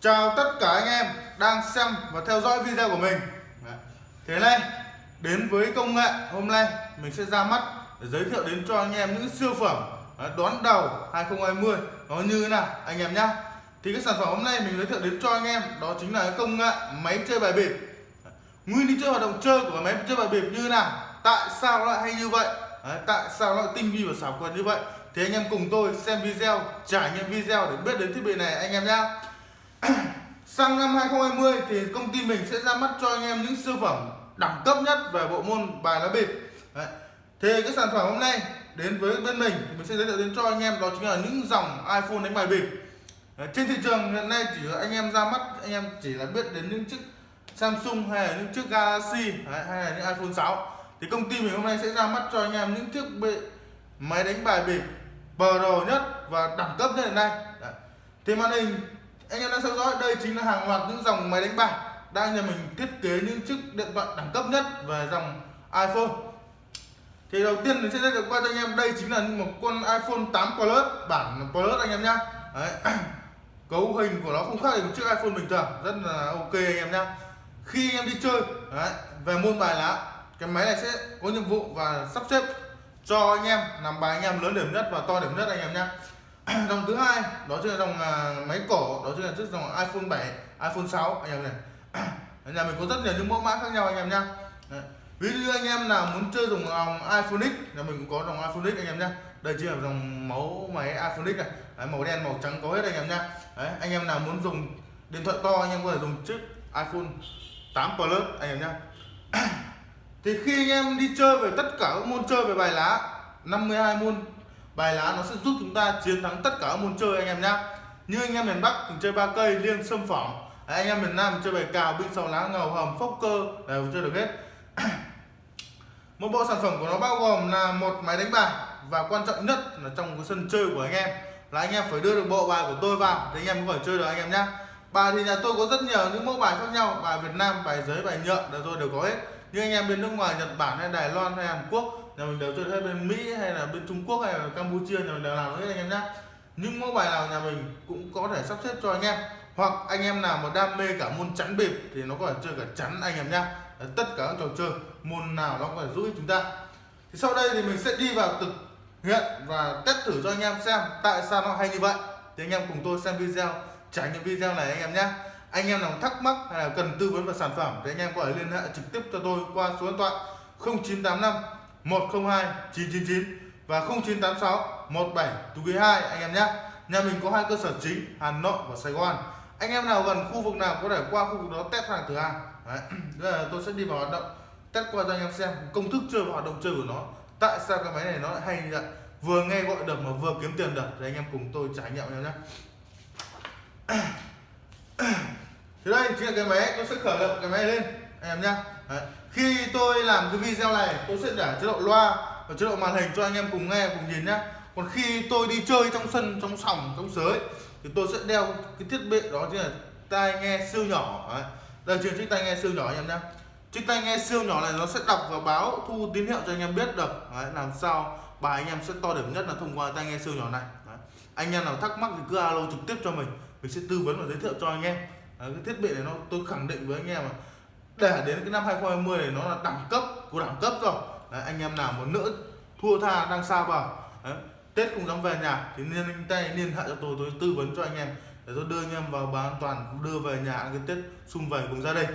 Chào tất cả anh em đang xem và theo dõi video của mình. Thế này đến với công nghệ hôm nay mình sẽ ra mắt để giới thiệu đến cho anh em những siêu phẩm đón đầu 2020 nó như thế nào anh em nhá. Thì cái sản phẩm hôm nay mình giới thiệu đến cho anh em đó chính là cái công nghệ máy chơi bài bịp. Nguyên lý chơi hoạt động chơi của máy chơi bài bịp như thế nào tại sao nó lại hay như vậy Đấy, tại sao nó lại tinh vi và xảo quyệt như vậy. Thì anh em cùng tôi xem video trải nghiệm video để biết đến thiết bị này anh em nhá sang năm 2020 thì công ty mình sẽ ra mắt cho anh em những siêu phẩm đẳng cấp nhất về bộ môn bài lá bịp Đấy. thì cái sản phẩm hôm nay đến với bên mình thì mình sẽ giới thiệu đến cho anh em đó chính là những dòng iPhone đánh bài bịp Đấy. trên thị trường hiện nay chỉ anh em ra mắt anh em chỉ là biết đến những chiếc Samsung hay là những chiếc Galaxy Đấy, hay là những iPhone 6 thì công ty mình hôm nay sẽ ra mắt cho anh em những chiếc bệ máy đánh bài bịp bờ đồ nhất và đẳng cấp nhất hiện nay Đấy. thì màn hình anh em đang theo dõi đây chính là hàng loạt những dòng máy đánh bài đang nhà mình thiết kế những chiếc điện thoại đẳng cấp nhất về dòng iPhone. Thì đầu tiên mình sẽ giới thiệu qua cho anh em đây chính là một con iPhone 8 Plus bản Plus anh em nhá. Đấy. cấu hình của nó không khác gì một chiếc iPhone bình thường rất là ok anh em nhá. Khi anh em đi chơi đấy, về môn bài lá cái máy này sẽ có nhiệm vụ và sắp xếp cho anh em làm bài anh em lớn điểm nhất và to điểm nhất anh em nhá. dòng thứ hai đó chính là dòng à, máy cổ đó chính là chiếc dòng iPhone 7 iPhone 6 anh em này nhà mình có rất nhiều những mẫu mã khác nhau anh em nhá. Ví dụ anh em nào muốn chơi dùng dòng à, iPhone X nhà mình cũng có dòng iPhone X anh em nhá. Đây chính là dòng mẫu máy iPhone X này. Đấy, màu đen màu trắng có hết anh em nhá. Đấy, anh em nào muốn dùng điện thoại to anh em có thể dùng chiếc iPhone 8 Plus anh em nhá. Thì khi anh em đi chơi về tất cả các môn chơi về bài lá 52 môn bài lá nó sẽ giúp chúng ta chiến thắng tất cả các môn chơi anh em nhá. Như anh em miền Bắc thì chơi ba cây liêng sâm phỏng anh em miền Nam chơi bài cào, binh sáu lá, ngầu hầm, phốc cơ. Đều chơi được hết. Một bộ sản phẩm của nó bao gồm là một máy đánh bài. Và quan trọng nhất là trong cái sân chơi của anh em. Là anh em phải đưa được bộ bài của tôi vào thì anh em có thể chơi được anh em nhá. Bài thì nhà tôi có rất nhiều những mẫu bài khác nhau. Bài Việt Nam, bài giấy, bài nhựa đều tôi đều có hết. Nhưng anh em bên nước ngoài, Nhật Bản hay Đài Loan hay Hàn Quốc nhà mình đều chơi hết bên Mỹ hay là bên Trung Quốc hay là Campuchia, nhà mình đều làm hết anh em nhé những mẫu bài nào nhà mình cũng có thể sắp xếp cho anh em. Hoặc anh em nào mà đam mê cả môn chắn bịp thì nó có thể chơi cả chắn anh em nhé tất cả các trò chơi, môn nào nó có thể giúp chúng ta. Thì sau đây thì mình sẽ đi vào thực hiện và test thử cho anh em xem tại sao nó hay như vậy. Thì anh em cùng tôi xem video, trải nghiệm video này anh em nhé anh em nào thắc mắc hay là cần tư vấn về sản phẩm thì anh em có thể liên hệ trực tiếp cho tôi qua số điện thoại 0985 102 999 và 0986 17 2 anh em nhé. Nhà mình có hai cơ sở chính, Hà Nội và Sài Gòn. Anh em nào gần khu vực nào có thể qua khu vực đó test hàng thử hàng. Đấy. là tôi sẽ đi vào hoạt động, test qua cho anh em xem công thức chơi và hoạt động chơi của nó, tại sao cái máy này nó lại hay như vậy. Vừa nghe gọi được mà vừa kiếm tiền được, thì anh em cùng tôi trải nghiệm nhau nhé. Thì đây, chính là cái máy, tôi sẽ khởi động cái máy lên anh em nhé. Khi tôi làm cái video này tôi sẽ để chế độ loa và chế độ màn hình cho anh em cùng nghe cùng nhìn nhé. còn khi tôi đi chơi trong sân trong sòng trong sới thì tôi sẽ đeo cái thiết bị đó chính là tai nghe siêu nhỏ Đấy. đây chính chiếc tai nghe siêu nhỏ anh em nhé chiếc tai nghe siêu nhỏ này nó sẽ đọc và báo thu tín hiệu cho anh em biết được Đấy, làm sao bài anh em sẽ to điểm nhất là thông qua tai nghe siêu nhỏ này Đấy. anh em nào thắc mắc thì cứ alo trực tiếp cho mình mình sẽ tư vấn và giới thiệu cho anh em Đấy, cái thiết bị này nó tôi khẳng định với anh em mà để đến cái năm 2020 này nó là đẳng cấp của đẳng cấp rồi. Đấy, anh em nào muốn nữa thua tha đang xa vào Đấy, Tết không dám về nhà thì liên tay liên hệ cho tôi tôi tư vấn cho anh em. Để tôi đưa anh em vào bảo an toàn đưa về nhà cái Tết xung vầy cùng gia đình.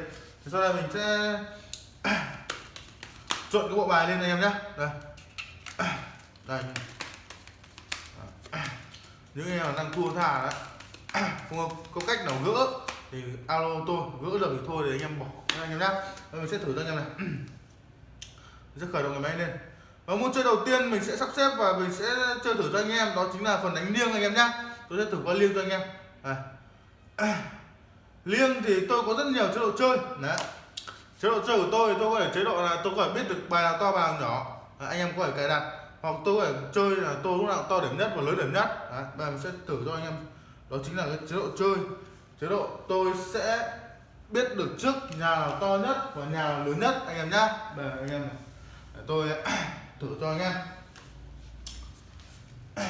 Thì sau đây mình sẽ trộn cái bộ bài lên anh em nhé. Đây. Đây. Những em đang thua tha đấy không có cách nào gỡ thì alo tôi gỡ được thì thôi để anh em bỏ anh em nhé ờ, mình sẽ thử cho anh em này. Mình sẽ khởi động cái máy lên. Và môn chơi đầu tiên mình sẽ sắp xếp và mình sẽ chơi thử cho anh em. Đó chính là phần đánh liêng anh em nhé tôi sẽ thử qua liêng cho anh em. À. liêng thì tôi có rất nhiều chế độ chơi. Đấy. Chế độ chơi của tôi tôi có thể chế độ là tôi có thể biết được bài nào to bài nào nhỏ. À, anh em có thể cài đặt. Hoặc tôi có thể chơi là tôi lúc nào to điểm nhất và lớn điểm nhất. Đấy, và mình sẽ thử cho anh em. Đó chính là cái chế độ chơi. Chế độ tôi sẽ biết được trước nhà nào to nhất và nhà nào lớn nhất, anh em nhá. Để anh em để tôi, thử cho anh em.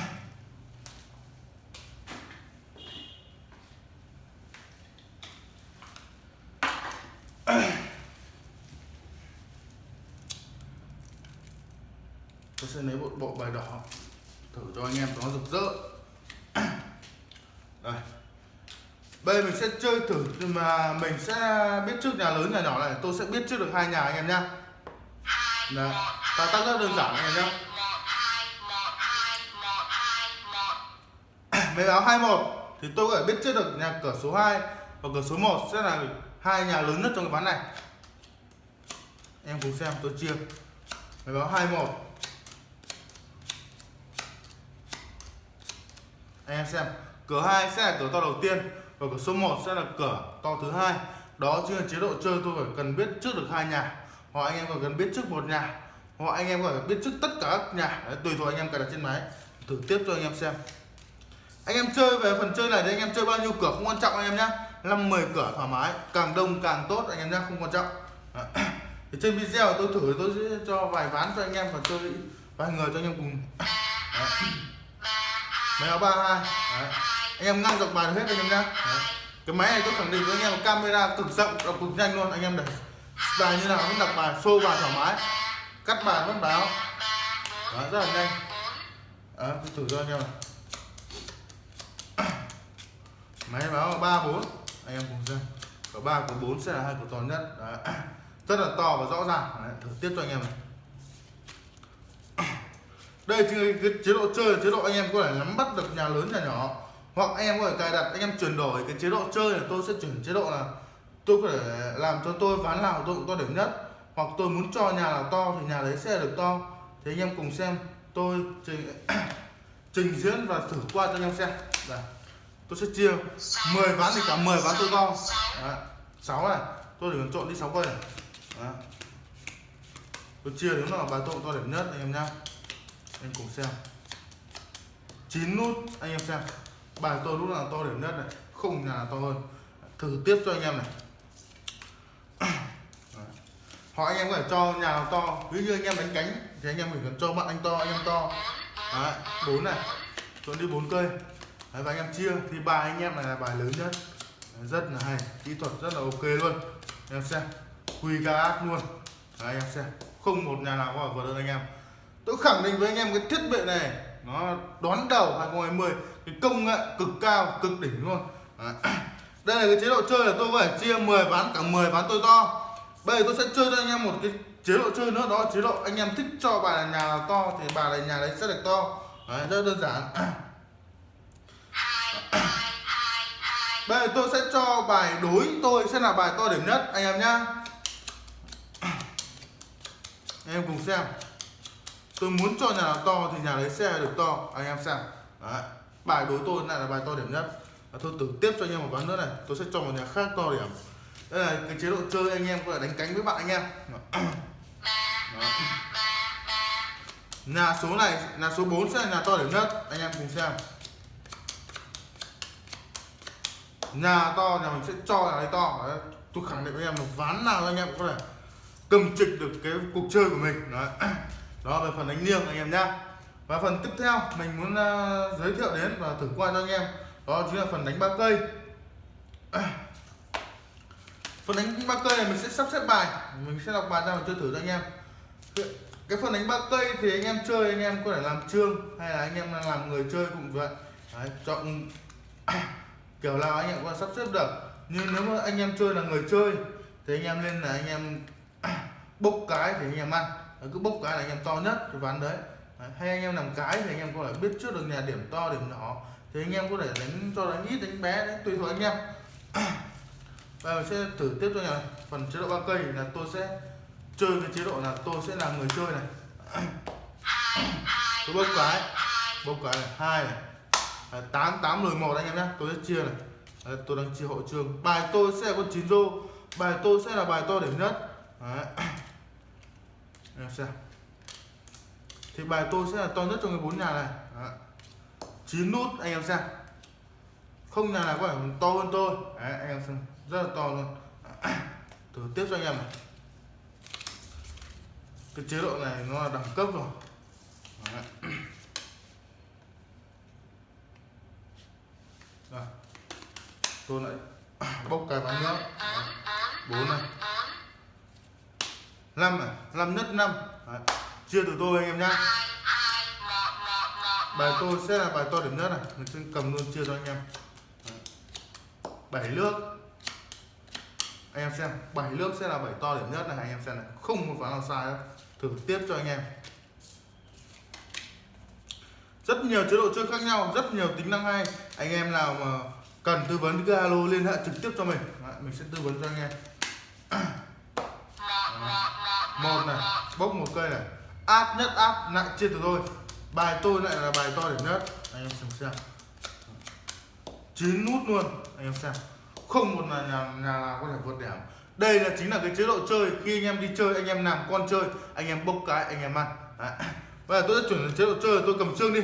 Tôi sẽ lấy một bộ bài đỏ. Thử cho anh em, nó rực rỡ. Bây giờ mình sẽ chơi thử, mà mình sẽ biết trước nhà lớn, nhà nhỏ này, tôi sẽ biết trước được hai nhà anh em nhá. Đấy. ta tác rất đơn giản anh em nhá. Mấy báo 21 thì tôi có thể biết trước được nhà cửa số 2 và cửa số 1 sẽ là hai nhà lớn nhất trong cái ván này. Em cùng xem, tôi chia. Mấy báo 21 anh em xem, cửa 2 sẽ là cửa to đầu tiên và cửa số 1 sẽ là cửa to thứ hai. Đó chính là chế độ chơi tôi phải cần biết trước được hai nhà. Hoặc anh em còn cần biết trước một nhà. Hoặc anh em có thể biết trước tất cả các nhà. Đấy, tùy thuộc anh em cài đặt trên máy. Thử tiếp cho anh em xem. Anh em chơi về phần chơi này thì anh em chơi bao nhiêu cửa không quan trọng anh em nhé năm 10 cửa thoải mái. Càng đông càng tốt anh em nhé không quan trọng. Thì trên video tôi thử tôi sẽ cho vài ván cho anh em và chơi vài người cho anh em cùng. Máy áo ba hai anh em ngang dọc bài hết anh em nhé cái máy này tôi khẳng định với anh em camera cực rộng đọc cực nhanh luôn. Anh em để bài như nào cũng đọc bài xô bài thoải mái. Cắt bài vẫn báo đó, rất là nhanh. Đó, tôi thử cho anh em này. Máy báo ba bốn anh em cùng xem. Cửa ba cửa bốn sẽ là hai cửa to nhất. Đấy. rất là to và rõ ràng. Đấy. thử tiếp cho anh em này. Đây cái chế độ chơi chế độ anh em có thể nắm bắt được nhà lớn nhà nhỏ hoặc em có thể cài đặt anh em chuyển đổi cái chế độ chơi là tôi sẽ chuyển chế độ là tôi có thể làm cho tôi ván nào tôi cũng to điểm nhất. Hoặc tôi muốn cho nhà nào to thì nhà đấy sẽ được to. Thì anh em cùng xem tôi trình, trình diễn và thử qua cho anh em xem. Đây tôi sẽ chia 10 ván thì cả 10 ván tôi to. Đấy. 6 này tôi để trộn đi 6 cây này. Đấy. tôi chia đúng là bài tôi to điểm nhất anh em nhá. Anh cùng xem. 9 nút anh em xem bài tôi lúc nào to điểm nhất này không nhà to hơn. Thử tiếp cho anh em này. Hỏi anh em có thể cho nhà nào to. Ví như anh em đánh cánh thì anh em phải cần cho bạn anh to anh em to. Đấy, bốn này. Chọn đi bốn cây. Đấy, và anh em chia. Thì bài anh em này là bài lớn nhất. Rất là hay. Kỹ thuật rất là ok luôn. Anh em xem. Quy ca ác luôn. Đấy, anh em xem. Không một nhà nào có vượt hơn anh em. Tôi khẳng định với anh em cái thiết bị này nó đón đầu 2020 cái công nghệ cực cao cực đỉnh luôn. Đấy. đây là cái chế độ chơi là tôi có thể chia 10 ván cả 10 ván tôi to. Bây giờ tôi sẽ chơi cho anh em một cái chế độ chơi nữa đó chế độ anh em thích cho bài là nhà nào to thì bài là nhà đấy sẽ được to. Đấy, rất đơn giản. Bây giờ tôi sẽ cho bài đối tôi sẽ là bài to điểm nhất anh em nhá. Anh em cùng xem. Tôi muốn cho nhà nào to thì nhà đấy sẽ được to anh em xem. Đấy bài đối tôi lại là bài to điểm nhất. Và tôi thử tiếp cho anh em một ván nữa này. Tôi sẽ cho một nhà khác to điểm. Đây là cái chế độ chơi anh em có thể đánh cánh với bạn anh em. Đó. nhà số này là số 4 sẽ là nhà to điểm nhất. Anh em cùng xem. Nhà to nhà mình sẽ cho là đấy to. Đấy. tôi khẳng định với em một ván nào anh em cũng có thể cầm trịch được cái cuộc chơi của mình. Đấy. đó, về phần đánh liêng anh em nhá và phần tiếp theo mình muốn uh, giới thiệu đến và thử qua cho anh em đó chính là phần đánh ba cây. À. Phần đánh ba cây này mình sẽ sắp xếp bài mình sẽ đọc bài ra và chơi thử cho anh em. Cái phần đánh ba cây thì anh em chơi anh em có thể làm trương hay là anh em làm người chơi cũng vậy. Đấy, chọn à, kiểu nào anh em có thể sắp xếp được. Nhưng nếu mà anh em chơi là người chơi thì anh em nên là anh em à, bốc cái thì anh em ăn. Cứ bốc cái là anh em to nhất thì ván đấy. Đấy, hay anh em làm cái thì anh em có thể biết trước được nhà điểm to điểm nhỏ. Thì anh em có thể đánh cho đánh ít đánh bé đấy tùy thuộc anh em. Và mình sẽ thử tiếp cho nhà phần chế độ ba cây là tôi sẽ chơi cái chế độ là tôi sẽ là người chơi này. Tôi bốc cái. bốc cái này. Hai này. Tám tám lời một anh em nhé tôi sẽ chia này. Đấy, tôi đang chia hộ trường. Bài tôi sẽ là con chín rô. Bài tôi sẽ là bài to điểm nhất. Đấy. em xem thì bài tôi sẽ là to nhất trong cái bốn nhà này. Chín nút anh em xem. Không nhà nào có thể to hơn tôi. Đấy, anh em xem. Rất là to luôn. Thử tiếp cho anh em này. Cái chế độ này nó là đẳng cấp rồi. Đấy. Rồi. tôi lại bốc cái bánh nữa bốn này. Năm này. Năm nhất năm chia từ tôi anh em nhá. Bài tôi sẽ là bài to điểm nhất này. Mình sẽ cầm luôn chia cho anh em. Bảy nước anh em xem bảy nước sẽ là bảy to điểm nhất này. Anh em xem này. Không một phán nào sai đâu. Thử tiếp cho anh em. Rất nhiều chế độ chơi khác nhau rất nhiều tính năng hay. Anh em nào mà cần tư vấn cứ alo liên hệ trực tiếp cho mình. Đấy, mình sẽ tư vấn cho anh em. Một này bốc một cây này áp nhất áp nặng chia từ tôi bài tôi lại là bài to điểm nhất. Anh em xem xem. Chín nút luôn anh em xem. Không một là nhà, nhà nào có thể vượt điểm đây là chính là cái chế độ chơi. Khi anh em đi chơi anh em làm con chơi anh em bốc cái anh em ăn. Đấy. bây giờ tôi sẽ chuyển chế độ chơi. Tôi cầm trương đi.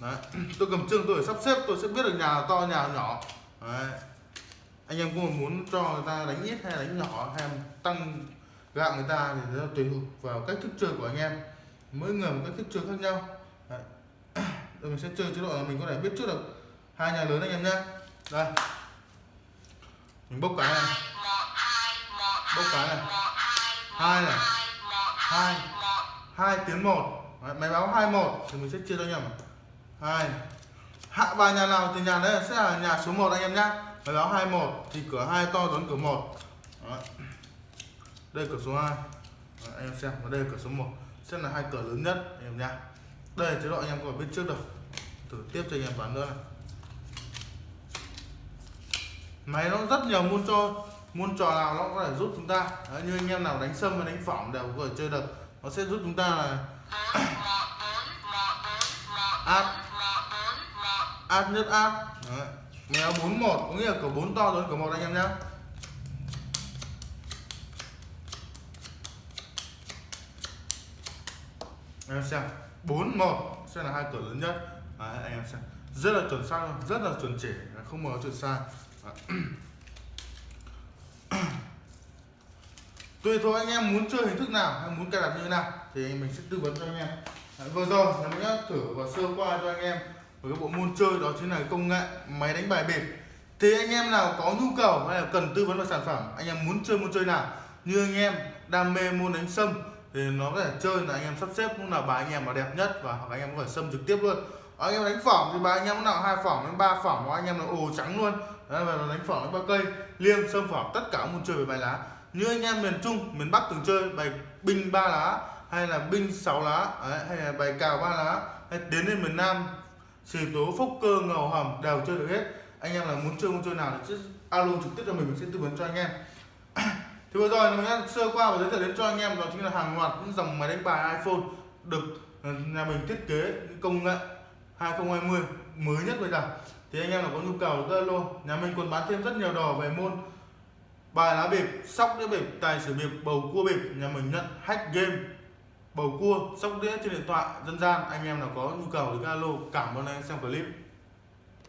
Đấy. tôi cầm trương tôi sắp xếp tôi sẽ biết được nhà nào to nhà nào nhỏ. Đấy. anh em có muốn cho người ta đánh ít hay đánh nhỏ hay tăng gạo người ta thì nó tùy thuộc vào cách thức chơi của anh em mỗi người một cách thức chơi khác nhau. Đấy. Rồi mình sẽ chơi chế độ là mình có thể biết trước được hai nhà lớn anh em nhé đây. Mình bốc cái này. Bốc cái này. Hai này. Hai. Hai tiếng một. Đấy, máy báo hai một. Thì mình sẽ chia cho nhầm hai hạ bài nhà nào thì nhà đấy sẽ là nhà số 1 anh em nhá. Máy báo 21 thì cửa hai to lớn cửa một. Đây cửa số 2 Đấy, anh em xem và đây là cửa số 1 sẽ là hai cửa lớn nhất anh em nhá. Đây là chế độ anh em có biết trước được thử tiếp cho anh em bán nữa này. Máy nó rất nhiều môn cho môn trò nào nó có thể giúp chúng ta. Đấy, như anh em nào đánh sâm và đánh phỏng đều có thể chơi được. Nó sẽ giúp chúng ta là áp áp nhất áp Đấy. mèo 41 có nghĩa là cửa 4 to lớn cửa một anh em nhá. Anh em xem. 41 sẽ là hai cửa lớn nhất. Đấy, anh em xem. Rất là chuẩn xác luôn. Rất là chuẩn chỉ không có chuẩn sai tùy thuộc anh em muốn chơi hình thức nào hay muốn cài đặt như thế nào thì mình sẽ tư vấn cho anh em. Đấy, vừa rồi là mình đã thử và sơ qua cho anh em một cái bộ môn chơi đó chính là công nghệ máy đánh bài bịp. Thì anh em nào có nhu cầu hay là cần tư vấn về sản phẩm anh em muốn chơi môn chơi nào như anh em đam mê môn đánh sâm thì nó có thể chơi là anh em sắp xếp cũng là bài anh em mà đẹp nhất và hoặc anh em có thể xâm trực tiếp luôn. Ờ, anh em đánh phỏng thì bài anh em nào hai phỏng đến ba phỏng hoặc anh em là ồ trắng luôn. Đấy, và đánh phỏng đến ba cây liêng sâm phỏng tất cả môn chơi về bài lá. Như anh em miền trung miền bắc thường chơi bài binh ba lá hay là binh sáu lá Đấy, hay là bài cào ba lá hay đến đến miền nam xì tố phúc cơ ngầu hầm đều chơi được hết. Anh em là muốn chơi môn chơi nào thì alo trực tiếp cho mình mình sẽ tư vấn cho anh em. thì vừa rồi mình đã sơ qua và giới thiệu đến cho anh em đó chính là hàng loạt những dòng máy đánh bài iPhone được ờ, nhà mình thiết kế công nghệ 2020 mới nhất bây giờ. Thì anh em nào có nhu cầu thì alo. Nhà mình còn bán thêm rất nhiều đồ về môn bài lá bịp, sóc đĩa bịp, tài xỉu bịp, bầu cua bịp. Nhà mình nhận hack game, bầu cua, sóc đĩa trên điện thoại dân gian. Anh em nào có nhu cầu thì alo. Cảm ơn anh em xem clip.